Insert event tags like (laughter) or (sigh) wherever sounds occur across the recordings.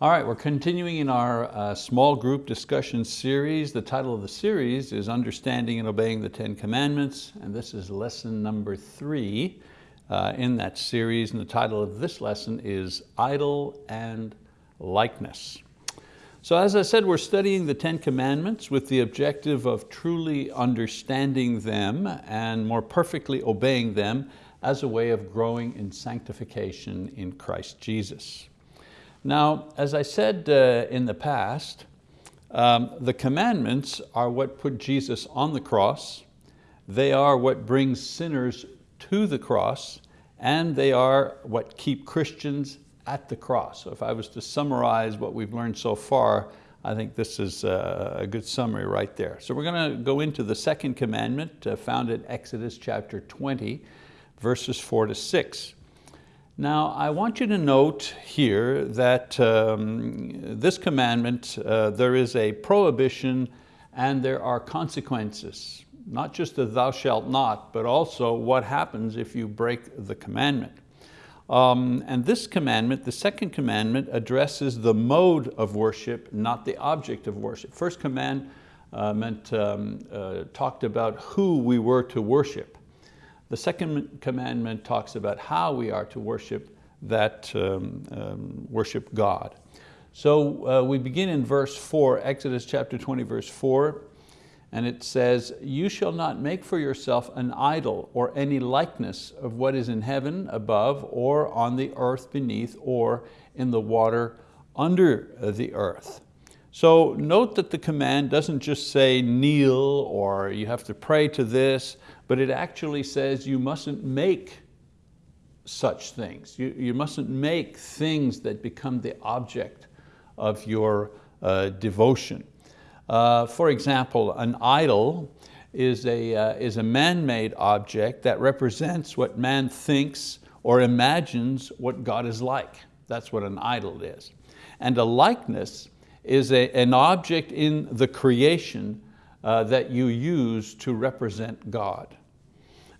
All right, we're continuing in our uh, small group discussion series. The title of the series is Understanding and Obeying the Ten Commandments, and this is lesson number three uh, in that series, and the title of this lesson is Idol and Likeness. So as I said, we're studying the Ten Commandments with the objective of truly understanding them and more perfectly obeying them as a way of growing in sanctification in Christ Jesus. Now, as I said uh, in the past, um, the commandments are what put Jesus on the cross. They are what brings sinners to the cross, and they are what keep Christians at the cross. So if I was to summarize what we've learned so far, I think this is a good summary right there. So we're going to go into the second commandment uh, found in Exodus chapter 20, verses four to six. Now, I want you to note here that um, this commandment, uh, there is a prohibition and there are consequences. Not just the thou shalt not, but also what happens if you break the commandment. Um, and this commandment, the second commandment, addresses the mode of worship, not the object of worship. First command uh, um, uh, talked about who we were to worship. The second commandment talks about how we are to worship that um, um, worship God. So uh, we begin in verse four, Exodus chapter 20, verse four, and it says, you shall not make for yourself an idol or any likeness of what is in heaven above or on the earth beneath or in the water under the earth. So note that the command doesn't just say kneel or you have to pray to this, but it actually says you mustn't make such things. You, you mustn't make things that become the object of your uh, devotion. Uh, for example, an idol is a, uh, is a man-made object that represents what man thinks or imagines what God is like. That's what an idol is. And a likeness is a, an object in the creation uh, that you use to represent God.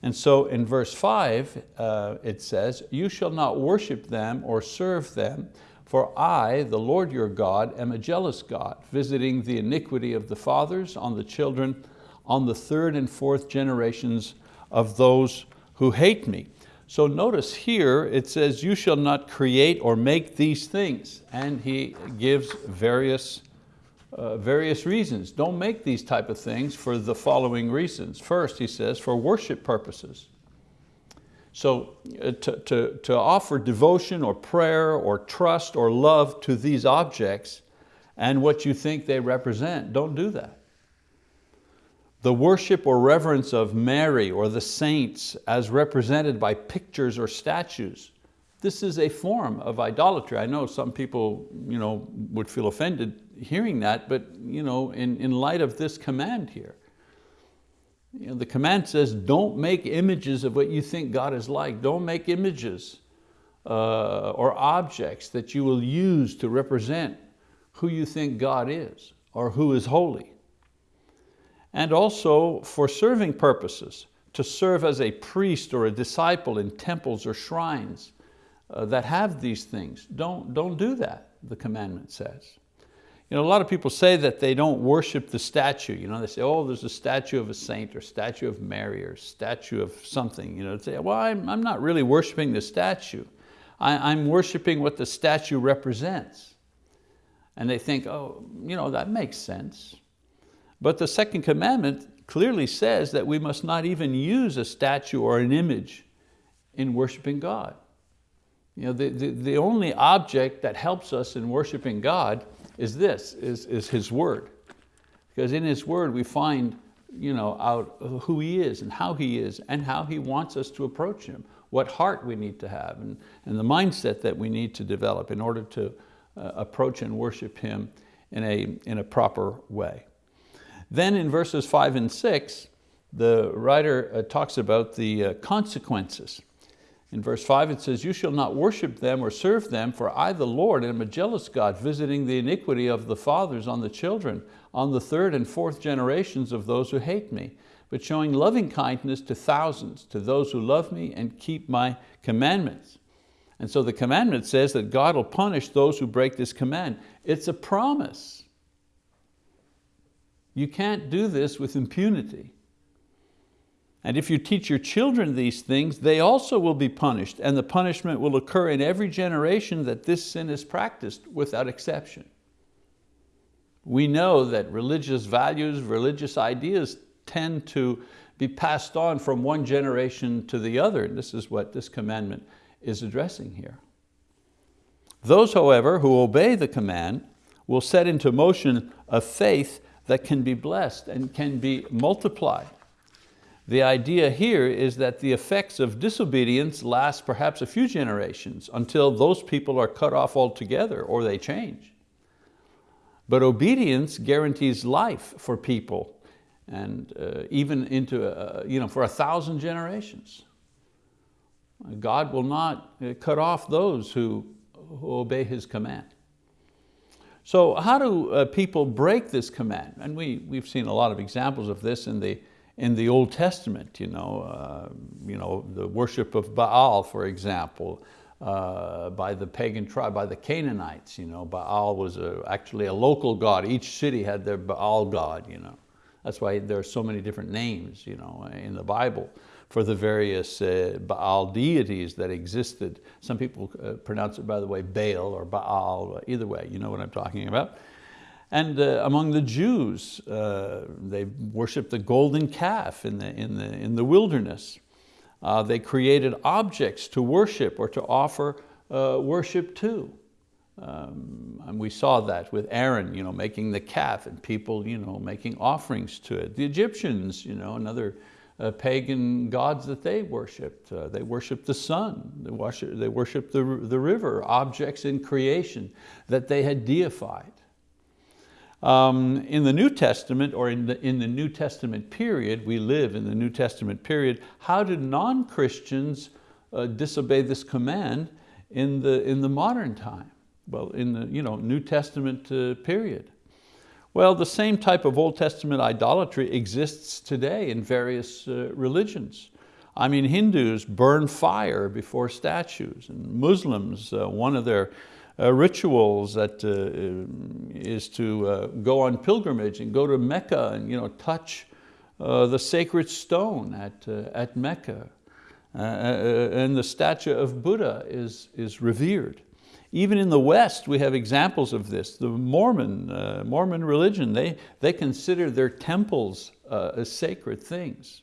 And so in verse five, uh, it says, you shall not worship them or serve them, for I, the Lord your God, am a jealous God, visiting the iniquity of the fathers on the children, on the third and fourth generations of those who hate me. So notice here it says, you shall not create or make these things. And he gives various uh, various reasons. Don't make these type of things for the following reasons. First, he says, for worship purposes. So uh, to, to, to offer devotion or prayer or trust or love to these objects and what you think they represent, don't do that. The worship or reverence of Mary or the saints as represented by pictures or statues, this is a form of idolatry. I know some people you know, would feel offended hearing that, but you know, in, in light of this command here, you know, the command says, don't make images of what you think God is like. Don't make images uh, or objects that you will use to represent who you think God is or who is holy. And also for serving purposes, to serve as a priest or a disciple in temples or shrines uh, that have these things. Don't, don't do that, the commandment says. You know, a lot of people say that they don't worship the statue. You know, they say, oh, there's a statue of a saint or statue of Mary or statue of something. You know, they say, well, I'm, I'm not really worshiping the statue. I, I'm worshiping what the statue represents. And they think, oh, you know, that makes sense. But the second commandment clearly says that we must not even use a statue or an image in worshiping God. You know, the, the, the only object that helps us in worshiping God is this, is, is His word. Because in His word we find you know, out who He is and how He is and how He wants us to approach Him, what heart we need to have and, and the mindset that we need to develop in order to uh, approach and worship Him in a, in a proper way. Then in verses five and six, the writer uh, talks about the uh, consequences in verse five it says, you shall not worship them or serve them, for I, the Lord, am a jealous God, visiting the iniquity of the fathers on the children, on the third and fourth generations of those who hate me, but showing loving kindness to thousands, to those who love me and keep my commandments. And so the commandment says that God will punish those who break this command. It's a promise. You can't do this with impunity. And if you teach your children these things, they also will be punished, and the punishment will occur in every generation that this sin is practiced without exception. We know that religious values, religious ideas tend to be passed on from one generation to the other. And this is what this commandment is addressing here. Those, however, who obey the command will set into motion a faith that can be blessed and can be multiplied. The idea here is that the effects of disobedience last perhaps a few generations until those people are cut off altogether or they change. But obedience guarantees life for people and uh, even into, uh, you know, for a thousand generations. God will not uh, cut off those who, who obey His command. So how do uh, people break this command? And we, we've seen a lot of examples of this in the, in the Old Testament, you know, uh, you know, the worship of Baal, for example, uh, by the pagan tribe, by the Canaanites. You know, Baal was a, actually a local god. Each city had their Baal god. You know. That's why there are so many different names you know, in the Bible for the various uh, Baal deities that existed. Some people uh, pronounce it, by the way, Baal or Baal, either way, you know what I'm talking about. And uh, among the Jews, uh, they worshiped the golden calf in the, in the, in the wilderness. Uh, they created objects to worship or to offer uh, worship to. Um, and we saw that with Aaron you know, making the calf and people you know, making offerings to it. The Egyptians, you know, another uh, pagan gods that they worshiped. Uh, they worshiped the sun, they worshiped, they worshiped the, the river, objects in creation that they had deified. Um, in the New Testament, or in the, in the New Testament period, we live in the New Testament period, how did non-Christians uh, disobey this command in the, in the modern time? Well, in the you know, New Testament uh, period. Well, the same type of Old Testament idolatry exists today in various uh, religions. I mean, Hindus burn fire before statues, and Muslims, uh, one of their uh, rituals that uh, is to uh, go on pilgrimage and go to Mecca and you know, touch uh, the sacred stone at, at Mecca. and the statue of Buddha is, is revered. Even in the West, we have examples of this. The Mormon, uh, Mormon religion, they, they consider their temples uh, as sacred things.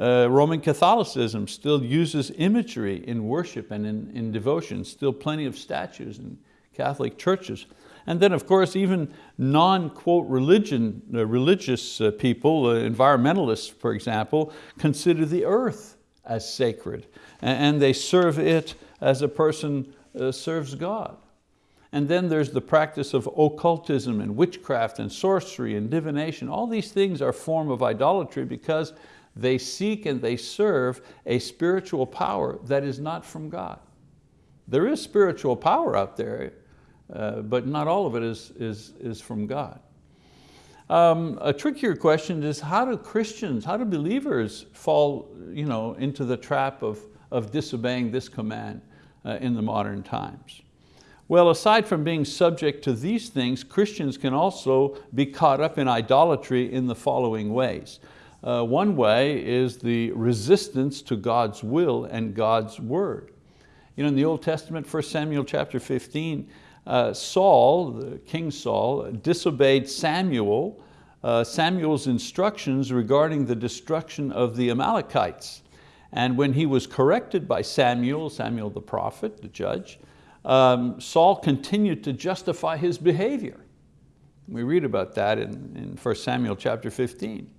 Uh, Roman Catholicism still uses imagery in worship and in, in devotion, still plenty of statues in Catholic churches. And then of course, even non-quote religion, uh, religious uh, people, uh, environmentalists for example, consider the earth as sacred. And, and they serve it as a person uh, serves God. And then there's the practice of occultism and witchcraft and sorcery and divination. All these things are form of idolatry because they seek and they serve a spiritual power that is not from God. There is spiritual power out there, uh, but not all of it is, is, is from God. Um, a trickier question is how do Christians, how do believers fall you know, into the trap of, of disobeying this command in the modern times? Well, aside from being subject to these things, Christians can also be caught up in idolatry in the following ways. Uh, one way is the resistance to God's will and God's word. You know, in the Old Testament, 1 Samuel chapter 15, uh, Saul, King Saul, disobeyed Samuel, uh, Samuel's instructions regarding the destruction of the Amalekites. And when he was corrected by Samuel, Samuel the prophet, the judge, um, Saul continued to justify his behavior. We read about that in, in 1 Samuel chapter 15.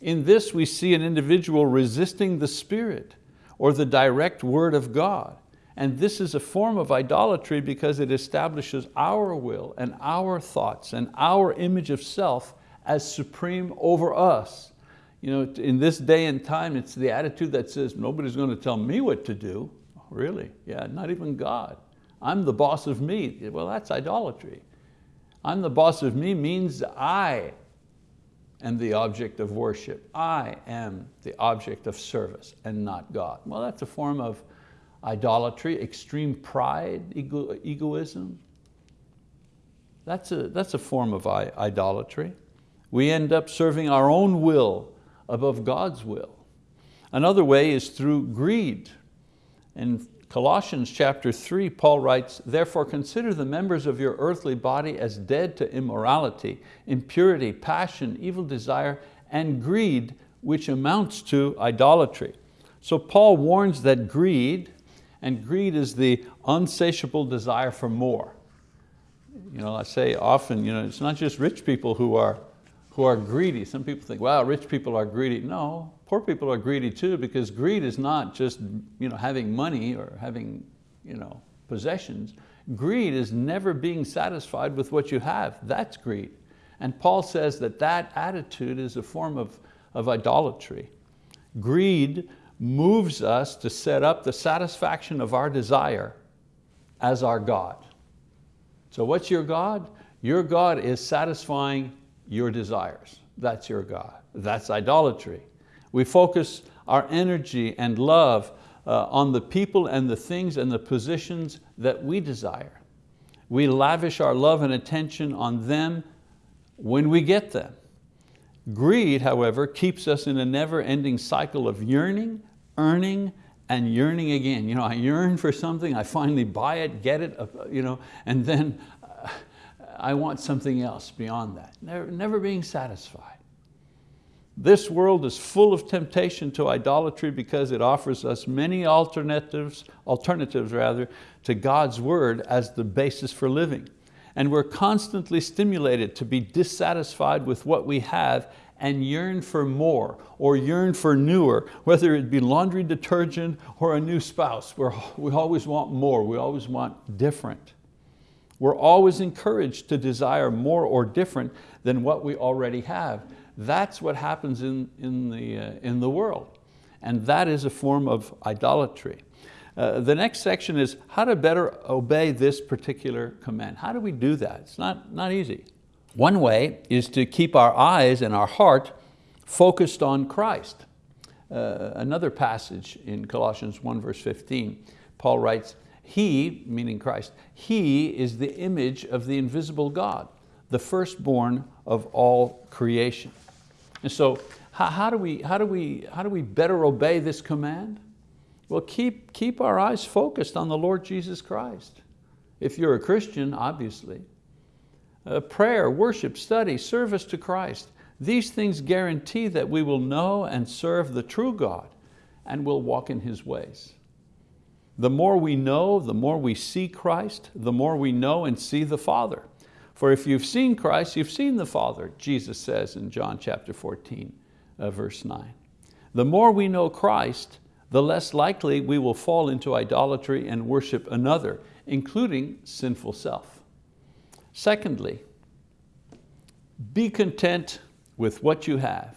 In this we see an individual resisting the Spirit or the direct word of God. And this is a form of idolatry because it establishes our will and our thoughts and our image of self as supreme over us. You know, in this day and time, it's the attitude that says, nobody's going to tell me what to do. Really? Yeah, not even God. I'm the boss of me. Well, that's idolatry. I'm the boss of me means I am the object of worship. I am the object of service and not God. Well, that's a form of idolatry, extreme pride, ego, egoism. That's a, that's a form of idolatry. We end up serving our own will above God's will. Another way is through greed. In Colossians chapter three, Paul writes, therefore consider the members of your earthly body as dead to immorality, impurity, passion, evil desire, and greed, which amounts to idolatry. So Paul warns that greed, and greed is the unsatiable desire for more. You know, I say often, you know, it's not just rich people who are, who are greedy. Some people think, wow, rich people are greedy. No, poor people are greedy too because greed is not just you know, having money or having you know, possessions. Greed is never being satisfied with what you have. That's greed. And Paul says that that attitude is a form of, of idolatry. Greed moves us to set up the satisfaction of our desire as our God. So what's your God? Your God is satisfying your desires. That's your God. That's idolatry. We focus our energy and love uh, on the people and the things and the positions that we desire. We lavish our love and attention on them when we get them. Greed, however, keeps us in a never-ending cycle of yearning, earning, and yearning again. You know, I yearn for something, I finally buy it, get it, uh, you know, and then I want something else beyond that. Never, never being satisfied. This world is full of temptation to idolatry because it offers us many alternatives, alternatives rather, to God's word as the basis for living. And we're constantly stimulated to be dissatisfied with what we have and yearn for more or yearn for newer, whether it be laundry detergent or a new spouse. We're, we always want more, we always want different. We're always encouraged to desire more or different than what we already have. That's what happens in, in, the, uh, in the world. And that is a form of idolatry. Uh, the next section is how to better obey this particular command. How do we do that? It's not, not easy. One way is to keep our eyes and our heart focused on Christ. Uh, another passage in Colossians 1 verse 15, Paul writes, He, meaning Christ, He is the image of the invisible God, the firstborn of all creation. And so how, how, do we, how, do we, how do we better obey this command? Well, keep, keep our eyes focused on the Lord Jesus Christ. If you're a Christian, obviously. Uh, prayer, worship, study, service to Christ. These things guarantee that we will know and serve the true God and will walk in His ways. The more we know, the more we see Christ, the more we know and see the Father. For if you've seen Christ, you've seen the Father, Jesus says in John chapter 14, uh, verse 9. The more we know Christ, the less likely we will fall into idolatry and worship another, including sinful self. Secondly, be content with what you have.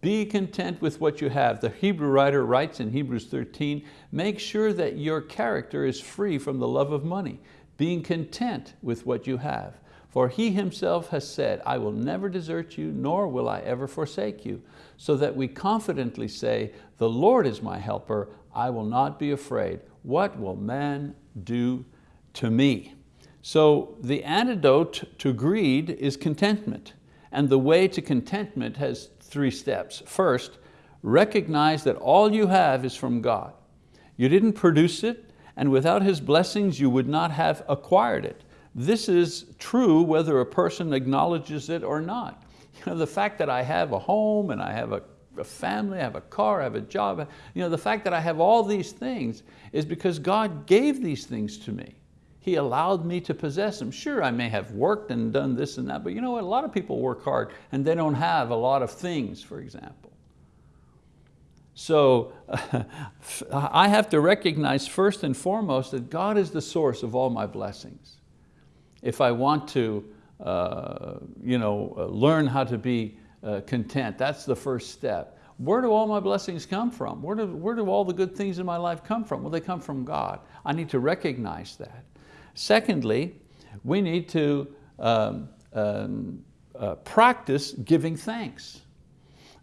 Be content with what you have. The Hebrew writer writes in Hebrews 13, make sure that your character is free from the love of money, being content with what you have. For he himself has said, I will never desert you, nor will I ever forsake you, so that we confidently say, the Lord is my helper, I will not be afraid. What will man do to me? So the antidote to greed is contentment. And the way to contentment has three steps. First, recognize that all you have is from God. You didn't produce it, and without His blessings, you would not have acquired it. This is true whether a person acknowledges it or not. (laughs) You know, the fact that I have a home and I have a, a family, I have a car, I have a job, you know, the fact that I have all these things is because God gave these things to me. He allowed me to possess them. Sure, I may have worked and done this and that, but you know what, a lot of people work hard and they don't have a lot of things, for example. So (laughs) I have to recognize first and foremost that God is the source of all my blessings if I want to uh, you know, uh, learn how to be uh, content, that's the first step. Where do all my blessings come from? Where do, where do all the good things in my life come from? Well, they come from God. I need to recognize that. Secondly, we need to um, um, uh, practice giving thanks.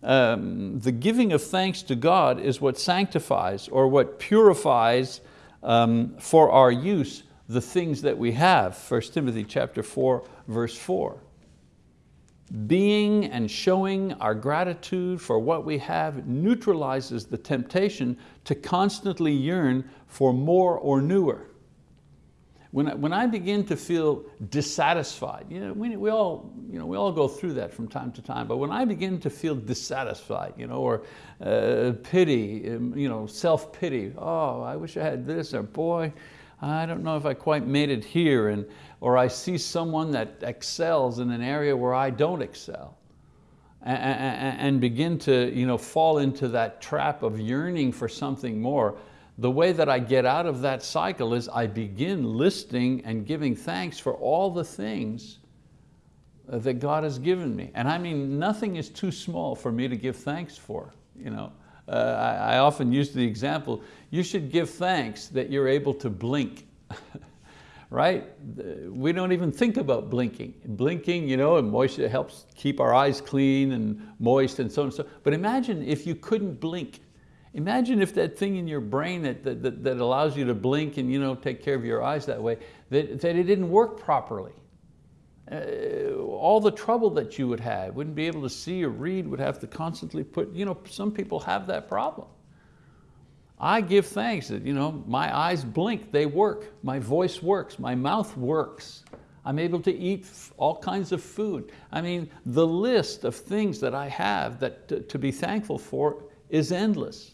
Um, the giving of thanks to God is what sanctifies or what purifies um, for our use the things that we have. 1 Timothy chapter 4, verse 4. Being and showing our gratitude for what we have neutralizes the temptation to constantly yearn for more or newer. When I, when I begin to feel dissatisfied, you know, we, we, all, you know, we all go through that from time to time, but when I begin to feel dissatisfied, you know, or uh, pity, um, you know, self-pity, oh, I wish I had this, or boy, I don't know if I quite made it here, and, or I see someone that excels in an area where I don't excel, and, and, and begin to you know, fall into that trap of yearning for something more, the way that I get out of that cycle is I begin listing and giving thanks for all the things that God has given me. And I mean, nothing is too small for me to give thanks for. You know? Uh, I, I often use the example, you should give thanks that you're able to blink. (laughs) right? We don't even think about blinking. Blinking, you know, and moisture helps keep our eyes clean and moist and so on and so. But imagine if you couldn't blink. Imagine if that thing in your brain that, that, that allows you to blink and you know, take care of your eyes that way, that, that it didn't work properly. Uh, all the trouble that you would have, wouldn't be able to see or read, would have to constantly put, you know, some people have that problem. I give thanks that you know, my eyes blink, they work, my voice works, my mouth works. I'm able to eat all kinds of food. I mean, the list of things that I have that to, to be thankful for is endless.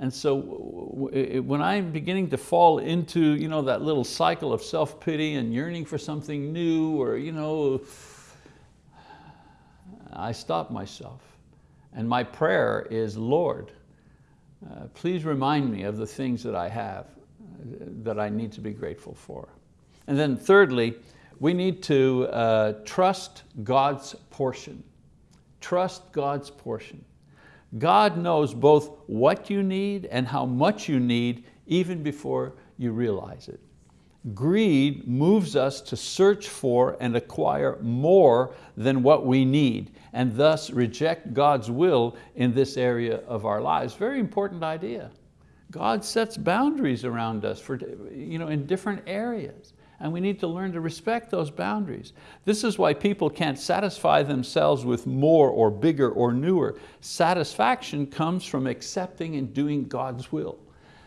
And so when I'm beginning to fall into you know, that little cycle of self-pity and yearning for something new or you know, I stop myself. And my prayer is, Lord, uh, please remind me of the things that I have uh, that I need to be grateful for. And then thirdly, we need to uh, trust God's portion. Trust God's portion. God knows both what you need and how much you need even before you realize it. Greed moves us to search for and acquire more than what we need and thus reject God's will in this area of our lives. Very important idea. God sets boundaries around us for, you know, in different areas and we need to learn to respect those boundaries. This is why people can't satisfy themselves with more or bigger or newer. Satisfaction comes from accepting and doing God's will.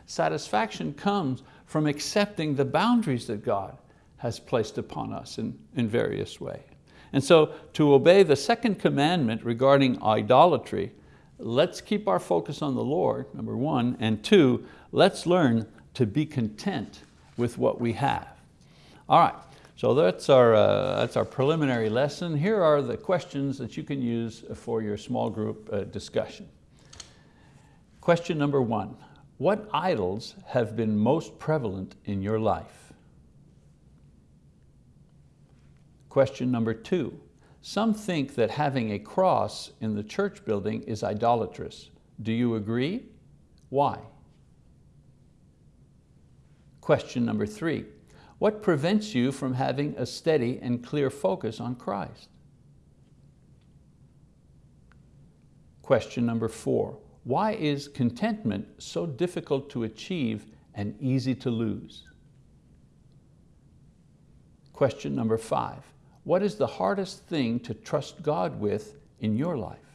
Satisfaction comes from accepting the boundaries that God has placed upon us in, in various ways. And so to obey the second commandment regarding idolatry, let's keep our focus on the Lord, number one, and two, let's learn to be content with what we have. All right, so that's our, uh, that's our preliminary lesson. Here are the questions that you can use for your small group uh, discussion. Question number one, what idols have been most prevalent in your life? Question number two, some think that having a cross in the church building is idolatrous. Do you agree? Why? Question number three, what prevents you from having a steady and clear focus on Christ? Question number four, why is contentment so difficult to achieve and easy to lose? Question number five, what is the hardest thing to trust God with in your life?